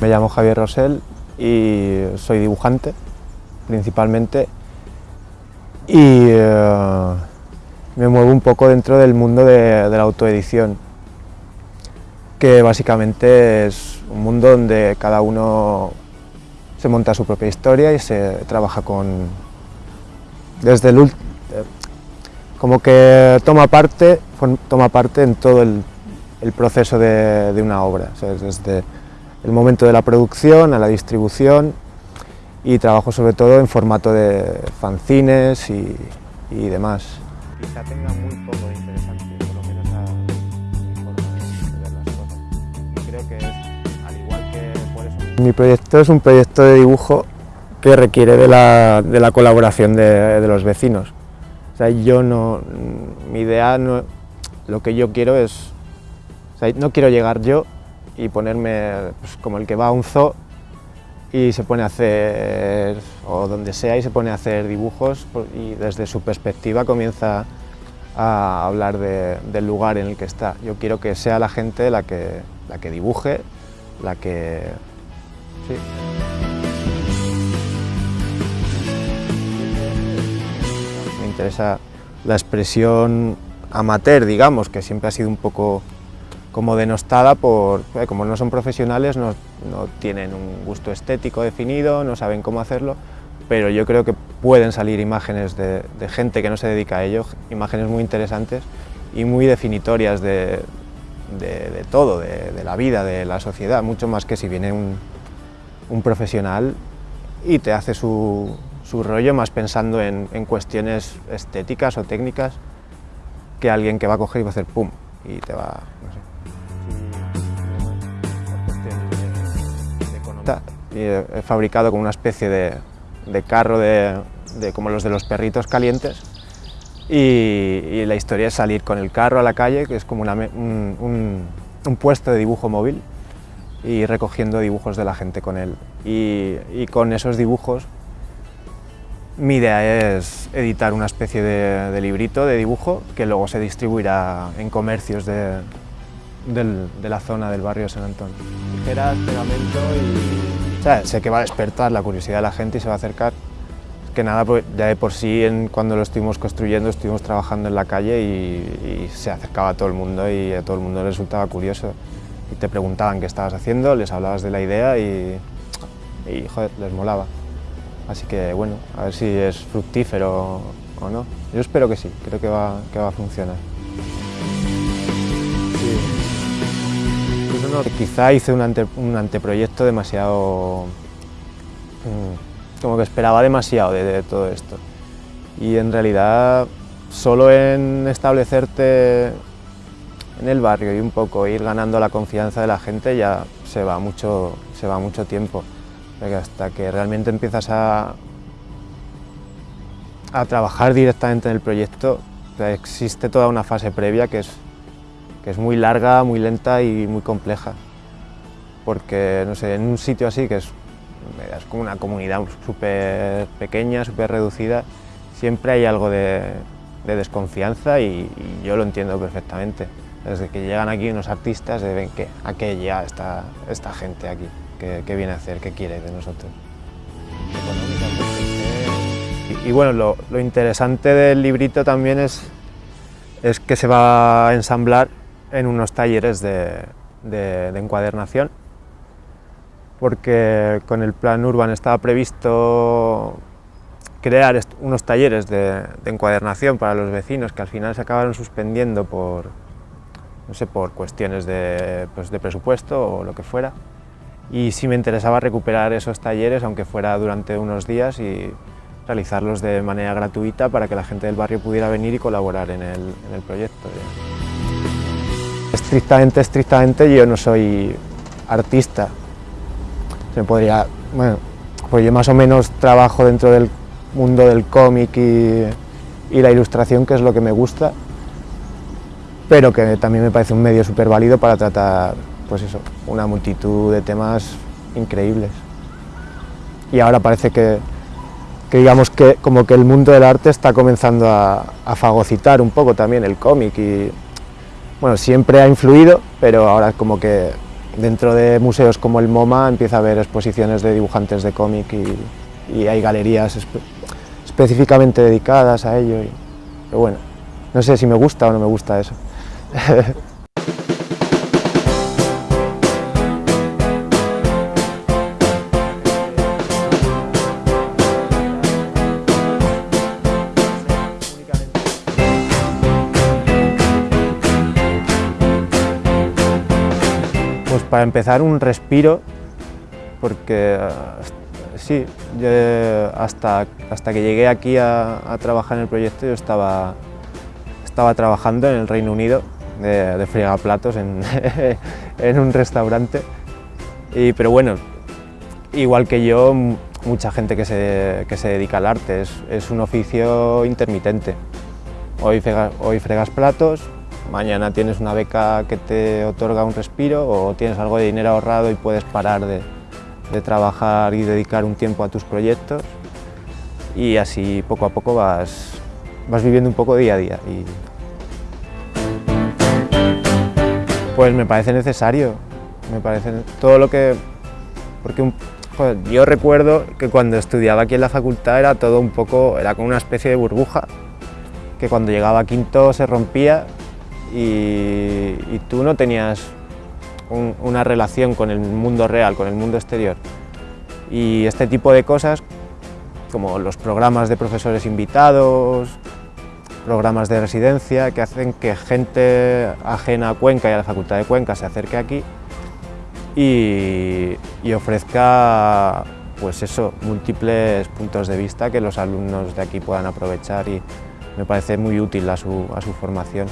Me llamo Javier Rosell y soy dibujante, principalmente, y eh, me muevo un poco dentro del mundo de, la autoedición, que básicamente es un mundo donde cada uno se monta su propia historia y se trabaja con... desde el como que toma parte, toma parte en todo el, proceso de, una obra, desde el momento de la producción a la distribución y trabajo sobre todo en formato de fanzines y, y demás. Quizá tenga muy poco de interesante, por lo menos a mi forma de ver las cosas. Creo que es, al igual que por eso... Mi proyecto es un proyecto de dibujo que requiere de la, de la colaboración de, de los vecinos. O sea, yo no, mi idea, no, lo que yo quiero es, no quiero llegar yo y ponerme pues, como el que va a un zoo y se pone a hacer, o donde sea, y se pone a hacer dibujos y desde su perspectiva comienza a hablar del lugar en el que está. Yo quiero que sea la gente la que, la que dibuje, la que... Sí. interesa la expresión amateur, digamos, que siempre ha sido un poco como denostada por, eh, como no son profesionales, no, tienen un gusto estético definido, no saben cómo hacerlo, pero yo creo que pueden salir imágenes de, gente que no se dedica a ello, imágenes muy interesantes y muy definitorias de, todo, de, la vida, de la sociedad, mucho más que si viene un profesional y te hace su, su rollo más pensando en, cuestiones estéticas o técnicas que alguien que va a coger y va a hacer pum y te va, he fabricado como una especie de, carro de, como los de los perritos calientes y, la historia es salir con el carro a la calle, que es como un, puesto de dibujo móvil y recogiendo dibujos de la gente con él. y con esos dibujos mi idea es editar una especie de, librito de dibujo que luego se distribuirá en comercios de, la zona del barrio de San Antonio. Tijeras, y... sé que va a despertar la curiosidad de la gente y se va a acercar. que nada, pues, ya de por sí cuando lo estuvimos construyendo estuvimos trabajando en la calle y, se acercaba todo el mundo y a todo el mundo le resultaba curioso. Y te preguntaban qué estabas haciendo, les hablabas de la idea y, y les molaba. Así que bueno, a ver si es fructífero o no. Yo espero que sí, creo que va, que va a funcionar. Quizá hice un, anteproyecto demasiado... Mm, como que esperaba demasiado de, todo esto. Y en realidad solo en establecerte en el barrio y un poco ir ganando la confianza de la gente ya se va mucho, se va mucho tiempo hasta que realmente empiezas a, a trabajar directamente en el proyecto, existe toda una fase previa que es, que es muy larga, muy lenta y muy compleja. Porque, no sé, en un sitio así, que es, es como una comunidad súper pequeña, súper reducida, siempre hay algo de, desconfianza y, yo lo entiendo perfectamente. Desde que llegan aquí unos artistas, ven que a qué llega esta, esta gente aquí qué, viene a hacer, qué quiere de nosotros. Y, bueno, lo, interesante del librito también es, es que se va a ensamblar en unos talleres de, encuadernación, porque con el plan Urban estaba previsto crear unos talleres de, encuadernación para los vecinos que al final se acabaron suspendiendo por, no sé, por cuestiones de, pues de presupuesto o lo que fuera y sí me interesaba recuperar esos talleres, aunque fuera durante unos días, y realizarlos de manera gratuita para que la gente del barrio pudiera venir y colaborar en el, en el proyecto. Estrictamente, estrictamente yo no soy artista. Se podría, bueno, pues yo más o menos trabajo dentro del mundo del cómic y, y la ilustración, que es lo que me gusta, pero que también me parece un medio súper válido para tratar pues eso, una multitud de temas increíbles. Y ahora parece que, digamos que como que el mundo del arte está comenzando a, fagocitar un poco también el cómic y bueno, siempre ha influido, pero ahora como que dentro de museos como el MoMA empieza a haber exposiciones de dibujantes de cómic y, hay galerías específicamente dedicadas a ello. pero bueno, no sé si me gusta o no me gusta eso. Pues para empezar un respiro, porque eh, sí, hasta, hasta que llegué aquí a, trabajar en el proyecto yo estaba, estaba trabajando en el Reino Unido de, de fregaplatos en, en, un restaurante, y, pero bueno, igual que yo, mucha gente que se, que se dedica al arte, es, es un oficio intermitente. Hoy, hoy fregas platos, mañana tienes una beca que te otorga un respiro o tienes algo de dinero ahorrado y puedes parar de, trabajar y dedicar un tiempo a tus proyectos y así poco a poco vas, vas viviendo un poco día a día. Pues me parece necesario, me parece todo lo que... porque yo recuerdo que cuando estudiaba aquí en la facultad era todo un poco, era como una especie de burbuja, que cuando llegaba a quinto se rompía y, tú no tenías una relación con el mundo real, con el mundo exterior. Y este tipo de cosas, como los programas de profesores invitados, programas de residencia, que hacen que gente ajena a Cuenca y a la Facultad de Cuenca se acerque aquí y, ofrezca pues eso, múltiples puntos de vista que los alumnos de aquí puedan aprovechar y me parece muy útil a su formación.